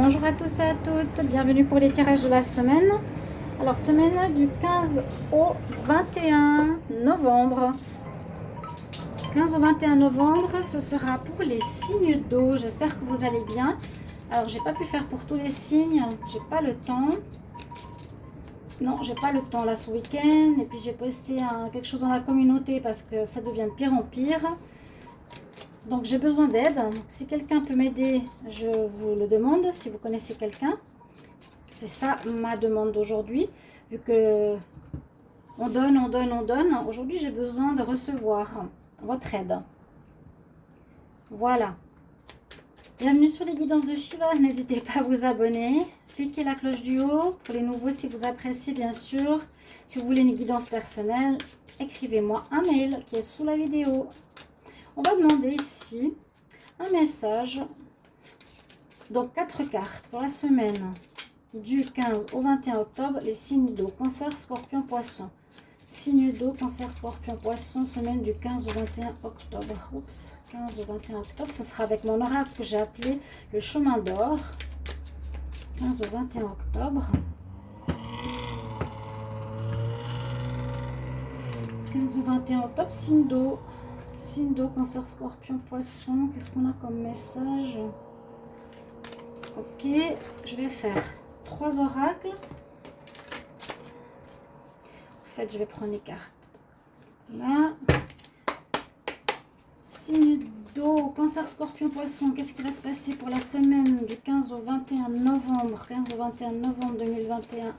Bonjour à tous et à toutes, bienvenue pour les tirages de la semaine. Alors, semaine du 15 au 21 novembre. 15 au 21 novembre, ce sera pour les signes d'eau. J'espère que vous allez bien. Alors, j'ai pas pu faire pour tous les signes, j'ai pas le temps. Non, j'ai pas le temps là ce week-end. Et puis, j'ai posté quelque chose dans la communauté parce que ça devient de pire en pire. Donc j'ai besoin d'aide. Si quelqu'un peut m'aider, je vous le demande. Si vous connaissez quelqu'un, c'est ça ma demande d'aujourd'hui. Vu que on donne, on donne, on donne. Aujourd'hui, j'ai besoin de recevoir votre aide. Voilà. Bienvenue sur les guidances de Shiva. N'hésitez pas à vous abonner. Cliquez la cloche du haut. Pour les nouveaux, si vous appréciez, bien sûr. Si vous voulez une guidance personnelle, écrivez-moi un mail qui est sous la vidéo. On va demander ici un message. Donc, quatre cartes pour la semaine du 15 au 21 octobre. Les signes d'eau, cancer, scorpion, poisson. Signe d'eau, cancer, scorpion, poisson, semaine du 15 au 21 octobre. Oups, 15 au 21 octobre. Ce sera avec mon oracle que j'ai appelé le chemin d'or. 15 au 21 octobre. 15 au 21 octobre, signe d'eau. Signe d'eau, cancer, scorpion, poisson. Qu'est-ce qu'on a comme message Ok, je vais faire trois oracles. En fait, je vais prendre les cartes. Là. Signe d'eau, cancer, scorpion, poisson. Qu'est-ce qui va se passer pour la semaine du 15 au 21 novembre? 15 au 21 novembre 2021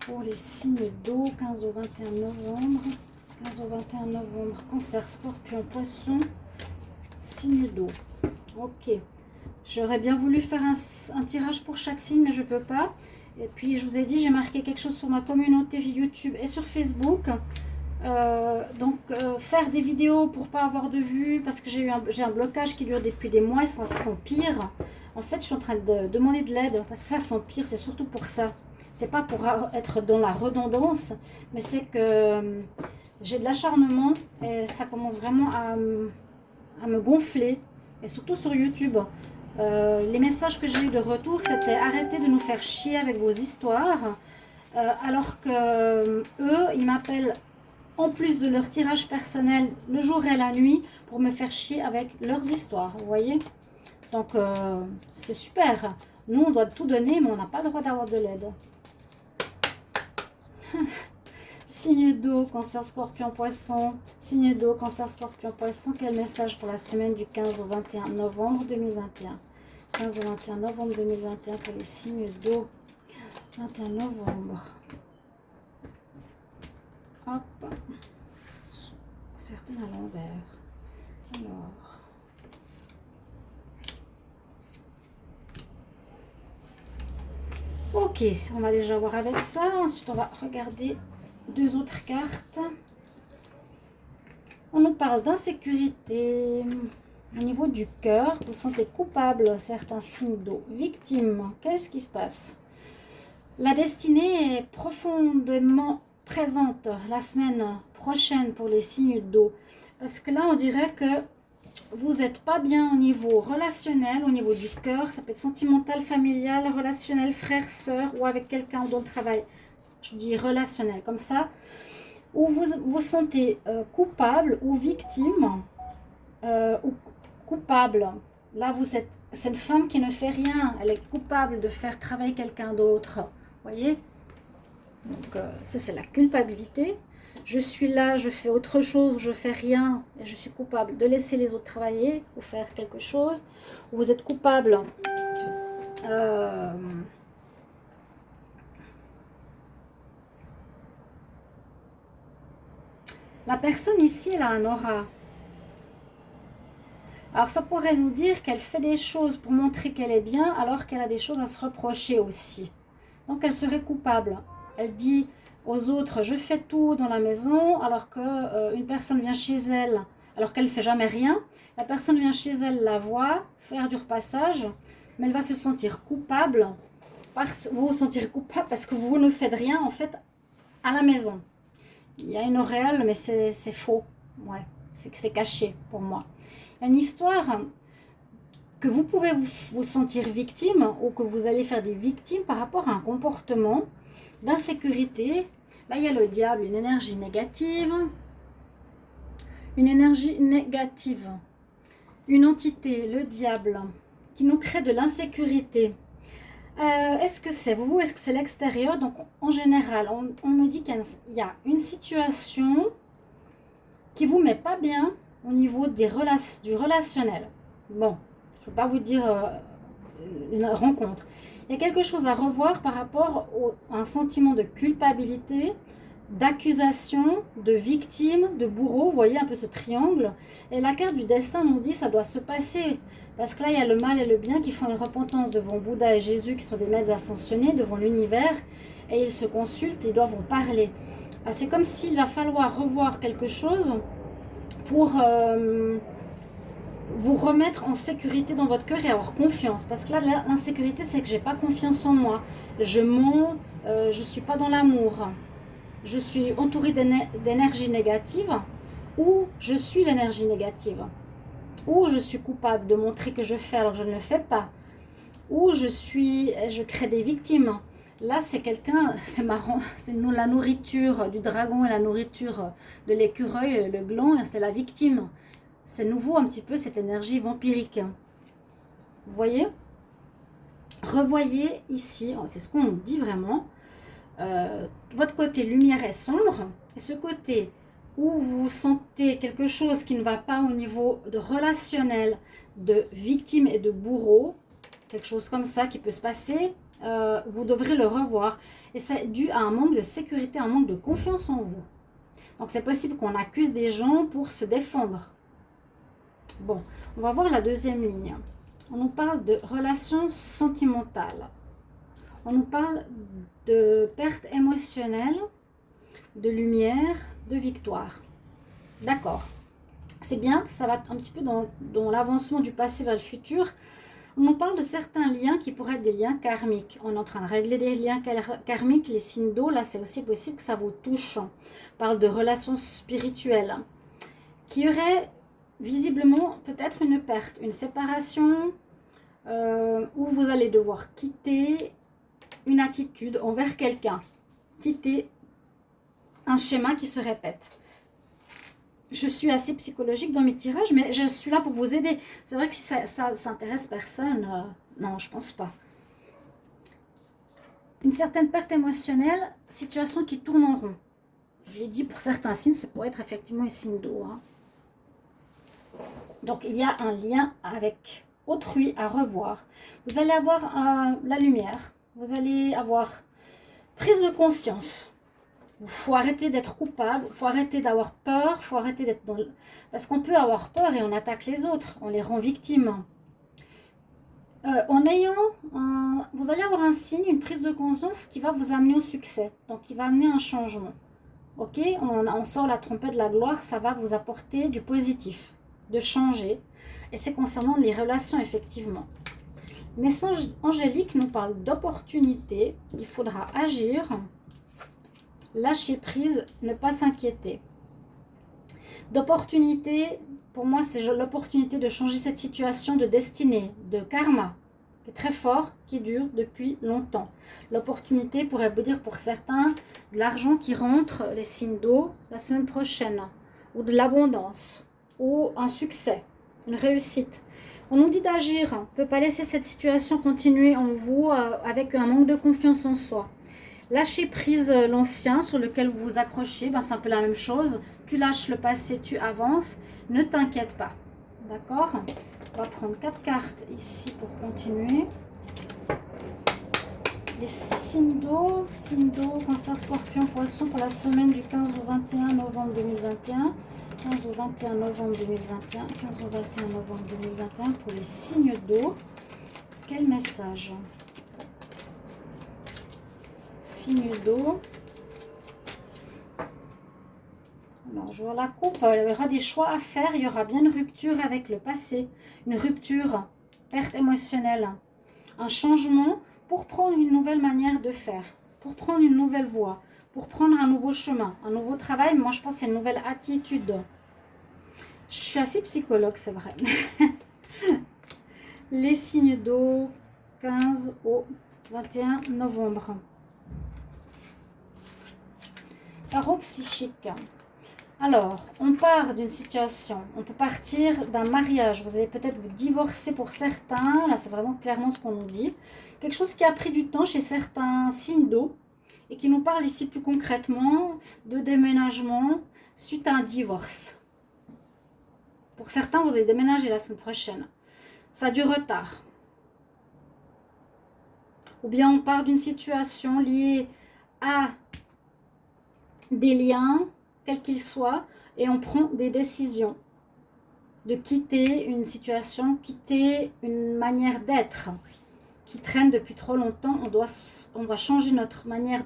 pour les signes d'eau, 15 au 21 novembre. 15 au 21 novembre, cancer, scorpion, poisson, signe d'eau. Ok. J'aurais bien voulu faire un, tirage pour chaque signe, mais je ne peux pas. Et puis, je vous ai dit, j'ai marqué quelque chose sur ma communauté YouTube et sur Facebook. Euh, donc, euh, faire des vidéos pour pas avoir de vues, parce que j'ai un, un, blocage qui dure depuis des mois et ça s'empire. En fait, je suis en train de demander de l'aide, parce que ça s'empire, c'est surtout pour ça. C'est pas pour être dans la redondance, mais c'est que j'ai de l'acharnement et ça commence vraiment à, me gonfler. Et surtout sur YouTube. Euh, les messages que j'ai eu de retour, c'était arrêtez de nous faire chier avec vos histoires. Euh, alors que euh, eux, ils m'appellent en plus de leur tirage personnel le jour et la nuit pour me faire chier avec leurs histoires. Vous voyez? Donc, c'est super. Nous, on doit tout donner, mais on n'a pas le droit d'avoir de l'aide. Signe d'eau, cancer, scorpion, poisson. Signe d'eau, cancer, scorpion, poisson. Quel message pour la semaine du 15 au 21 novembre 2021 15 au 21 novembre 2021 pour les signes d'eau. 21 novembre. Hop. Certaines à l'envers. Alors. Ok, on va déjà voir avec ça. Ensuite, on va regarder deux autres cartes. On nous parle d'insécurité. Au niveau du cœur, vous sentez coupable, certains signes d'eau. Victime, qu'est-ce qui se passe? La destinée est profondément présente la semaine prochaine pour les signes d'eau. Parce que là, on dirait que vous n'êtes pas bien au niveau relationnel, au niveau du cœur. Ça peut être sentimental, familial, relationnel, frère, soeur ou avec quelqu'un dont le travail je dis relationnel, comme ça, où vous vous sentez euh, coupable ou victime, euh, ou coupable. Là, vous êtes, c'est une femme qui ne fait rien, elle est coupable de faire travailler quelqu'un d'autre. voyez? Donc, euh, ça, c'est la culpabilité. Je suis là, je fais autre chose, je fais rien, et je suis coupable de laisser les autres travailler ou faire quelque chose. Vous êtes coupable La personne ici, elle a un aura. Alors, ça pourrait nous dire qu'elle fait des choses pour montrer qu'elle est bien, alors qu'elle a des choses à se reprocher aussi. Donc, elle serait coupable. Elle dit aux autres, je fais tout dans la maison, alors qu'une euh, personne vient chez elle, alors qu'elle ne fait jamais rien. La personne vient chez elle, la voit, faire du repassage, mais elle va se sentir coupable. Parce, vous vous sentir coupable parce que vous ne faites rien, en fait, à la maison. Il y a une auréole, mais c'est faux. Ouais, c'est caché pour moi. Une histoire que vous pouvez vous, sentir victime ou que vous allez faire des victimes par rapport à un comportement d'insécurité. Là, il y a le diable, une énergie négative. Une énergie négative. Une entité, le diable, qui nous crée de l'insécurité. Euh, est-ce que c'est vous Est-ce que c'est l'extérieur? Donc, en général, on, me dit qu'il y a une situation qui vous met pas bien au niveau des du relationnel. Bon, je ne vais pas vous dire euh, une rencontre. Il y a quelque chose à revoir par rapport à un sentiment de culpabilité, d'accusation, de victime, de bourreau. Vous voyez un peu ce triangle. Et la carte du destin nous dit ça doit se passer. Parce que là, il y a le mal et le bien qui font une repentance devant Bouddha et Jésus, qui sont des maîtres ascensionnés, devant l'univers. Et ils se consultent, ils doivent en parler. Ah, c'est comme s'il va falloir revoir quelque chose pour euh, vous remettre en sécurité dans votre cœur et avoir confiance. Parce que là, l'insécurité, c'est que j'ai pas confiance en moi. Je mens, euh, je suis pas dans l'amour. Je suis entourée d'énergie négative ou je suis l'énergie négative. Ou je suis coupable de montrer que je fais alors que je ne le fais pas. Ou je suis, je crée des victimes. Là, c'est quelqu'un, c'est marrant, c'est la nourriture du dragon et la nourriture de l'écureuil, le gland, c'est la victime. C'est nouveau un petit peu cette énergie vampirique. Vous voyez? Revoyez ici, oh, c'est ce qu'on dit vraiment, euh, votre côté lumière est sombre, et ce côté où vous sentez quelque chose qui ne va pas au niveau de relationnel, de victime et de bourreau, quelque chose comme ça qui peut se passer, euh, vous devrez le revoir. Et c'est dû à un manque de sécurité, un manque de confiance en vous. Donc c'est possible qu'on accuse des gens pour se défendre. Bon, on va voir la deuxième ligne. On nous parle de relations sentimentales. On nous parle de perte émotionnelle, de lumière, de victoire. D'accord. C'est bien, ça va un petit peu dans, l'avancement du passé vers le futur. On nous parle de certains liens qui pourraient être des liens karmiques. On est en train de régler des liens karmiques, les signes d'eau. Là, c'est aussi possible que ça vous touche. On parle de relations spirituelles qui auraient visiblement peut-être une perte, une séparation, euh, où vous allez devoir quitter une attitude envers quelqu'un. Quitter un schéma qui se répète. Je suis assez psychologique dans mes tirages, mais je suis là pour vous aider. C'est vrai que si ça, ça s'intéresse personne, euh, non, je pense pas. Une certaine perte émotionnelle, situation qui tourne en rond. J'ai dit pour certains signes, ça pourrait être effectivement un signe d'eau. Hein. Donc, il y a un lien avec autrui à revoir. Vous allez avoir euh, la lumière. Vous allez avoir prise de conscience il faut arrêter d'être coupable, il faut arrêter d'avoir peur, faut arrêter d'être. Parce qu'on peut avoir peur et on attaque les autres, on les rend victimes. Euh, en ayant, vous allez avoir un signe, une prise de conscience qui va vous amener au succès, donc qui va amener un changement. Ok, on, on sort la trompette de la gloire, ça va vous apporter du positif, de changer. Et c'est concernant les relations, effectivement. Message angélique nous parle d'opportunité. Il faudra agir lâcher prise, ne pas s'inquiéter. D'opportunité, pour moi, c'est l'opportunité de changer cette situation de destinée, de karma, qui est très fort, qui dure depuis longtemps. L'opportunité pourrait vous dire pour certains de l'argent qui rentre, les signes d'eau, la semaine prochaine, ou de l'abondance, ou un succès, une réussite. On nous dit d'agir, on ne peut pas laisser cette situation continuer en vous euh, avec un manque de confiance en soi. Lâcher prise euh, l'ancien sur lequel vous vous accrochez, ben, c'est un peu la même chose. Tu lâches le passé, tu avances. Ne t'inquiète pas. D'accord? On va prendre quatre cartes ici pour continuer. Les signes d'eau, signes d'eau, cancer, scorpion, poisson pour la semaine du 15 au 21 novembre 2021. 15 au 21 novembre 2021. 15 au 21 novembre 2021 pour les signes d'eau. Quel message? Signe d'eau. Alors, je vois la coupe, il y aura des choix à faire, il y aura bien une rupture avec le passé, une rupture, perte émotionnelle, un changement pour prendre une nouvelle manière de faire, pour prendre une nouvelle voie, pour prendre un nouveau chemin, un nouveau travail. Moi, je pense que c'est une nouvelle attitude. Je suis assez psychologue, c'est vrai. les signes d'eau 15 au 21 novembre. Tarot psychique. Alors, on part d'une situation, on peut partir d'un mariage, vous allez peut-être vous divorcer pour certains, là c'est vraiment clairement ce qu'on nous dit. Quelque chose qui a pris du temps chez certains signes d'eau et qui nous parle ici plus concrètement de déménagement suite à un divorce. Pour certains, vous allez déménager la semaine prochaine. Ça a du retard. Ou bien on part d'une situation liée à des liens, quels qu'ils soient, et on prend des décisions de quitter une situation, quitter une manière d'être qui traîne depuis trop longtemps. On doit, on changer notre manière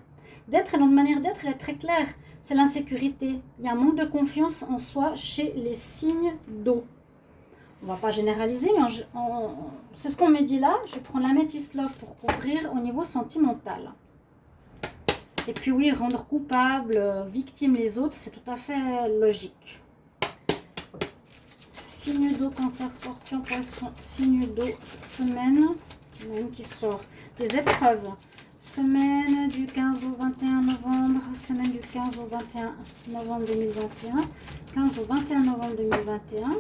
d'être et notre manière d'être est très claire. C'est l'insécurité. Il y a un manque de confiance en soi chez les signes d'eau. On ne va pas généraliser, mais c'est ce qu'on me dit là. Je vais prendre la métisse love pour couvrir au niveau sentimental. Et puis oui, rendre coupable, victime les autres, c'est tout à fait logique. Signe d'eau, cancer, scorpion, poisson, signe d'eau, semaine, même qui sort des épreuves. Semaine du 15 au 21 novembre, semaine du 15 au 21 novembre 2021, 15 au 21 novembre 2021.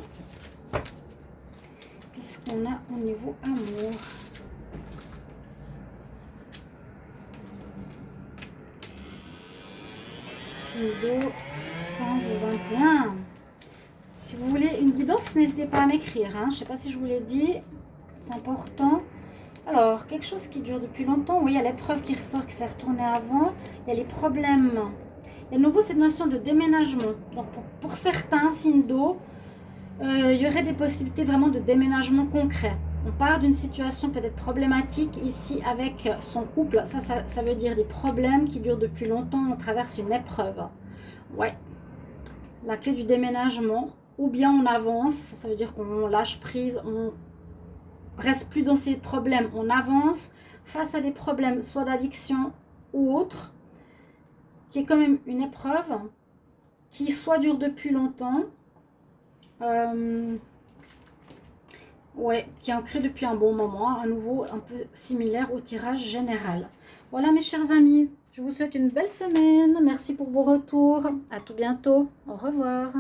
Qu'est-ce qu'on a au niveau amour? D'eau 15 au 21. Si vous voulez une guidance, n'hésitez pas à m'écrire. Hein. Je ne sais pas si je vous l'ai dit. C'est important. Alors, quelque chose qui dure depuis longtemps. Oui, il y a l'épreuve qui ressort, qui s'est retournée avant. Il y a les problèmes. Il y a de nouveau cette notion de déménagement. Donc, pour, certains signes d'eau, euh, il y aurait des possibilités vraiment de déménagement concret. On part d'une situation peut-être problématique ici avec son couple. Ça, ça, veut dire des problèmes qui durent depuis longtemps. On traverse une épreuve. Ouais. La clé du déménagement. Ou bien on avance. Ça veut dire qu'on lâche prise. On reste plus dans ces problèmes. On avance face à des problèmes, soit d'addiction ou autre, qui est quand même une épreuve qui soit dure depuis longtemps. Euh, Ouais, qui est ancré depuis un bon moment, à nouveau un peu similaire au tirage général. Voilà mes chers amis, je vous souhaite une belle semaine. Merci pour vos retours. À tout bientôt. Au revoir.